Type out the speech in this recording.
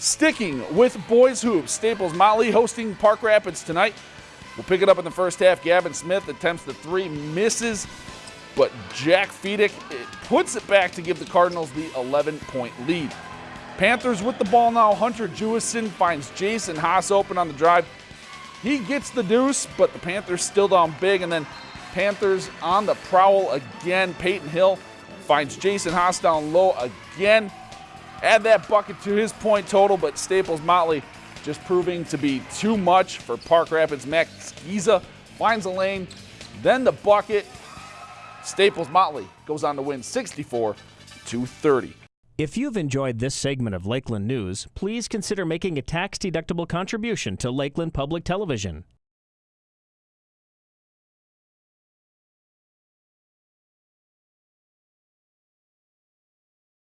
Sticking with boys hoops, Staples Motley hosting Park Rapids tonight. We'll pick it up in the first half. Gavin Smith attempts the three, misses, but Jack Feedick eh, puts it back to give the Cardinals the 11 point lead. Panthers with the ball now. Hunter Jewison finds Jason Haas open on the drive. He gets the deuce, but the Panthers still down big. And then Panthers on the prowl again. Peyton Hill finds Jason Haas down low again. Add that bucket to his point total, but Staples Motley just proving to be too much for Park Rapids. Max Giza finds a lane, then the bucket. Staples Motley goes on to win 64 to 30. If you've enjoyed this segment of Lakeland News, please consider making a tax-deductible contribution to Lakeland Public Television.